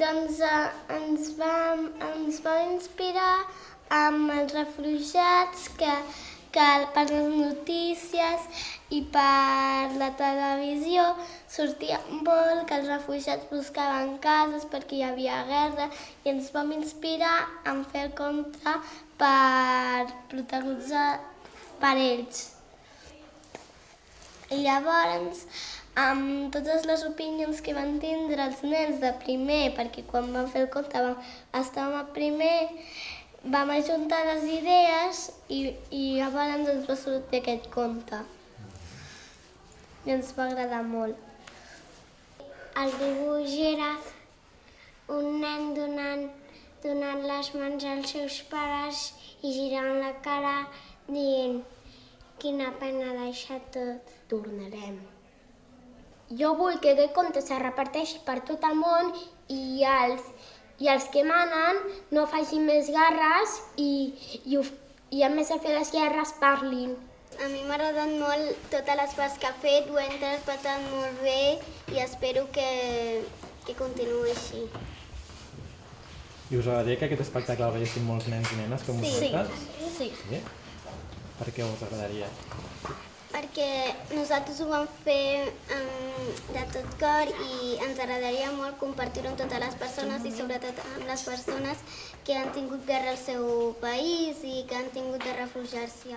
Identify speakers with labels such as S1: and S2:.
S1: Doncs eh, ens, va, ens va inspirar amb els refugiats que, que per les notícies i per la televisió sortia molt que els refugiats buscaven cases perquè hi havia guerra i ens vam inspirar en fer el conte per protagonitzar per ells. I llavors, amb totes les opinions que van tindre els nens de primer, perquè quan vam fer el conte vam, estàvem a primer, vam ajuntar les idees i, i llavors ens va sortir aquest conte. I ens va agradar molt. El dibuix era un nen donant, donant les mans als seus pares i girant la cara dient quina pena deixar tot. Tornarem.
S2: Jo vull que aquest conte se reparteixi per tot el món i els, i els que manen no facin més guerres i, i, ho, i a més de fer les guerres parlin.
S1: A mi m'ha agradat molt totes les coses que ha fet, ho he interpretat molt bé i espero que, que continuï així.
S3: I us agradaria que aquest espectacle el veiessin molts nens i nenes com vosaltres?
S1: Sí.
S3: Sí? Per què us agradaria?
S1: Perquè nosaltres ho vam fer um, de tot cor i ens agradaria molt compartir-ho amb totes les persones i sobretot amb les persones que han tingut guerra al seu país i que han tingut de refugiar-s'hi.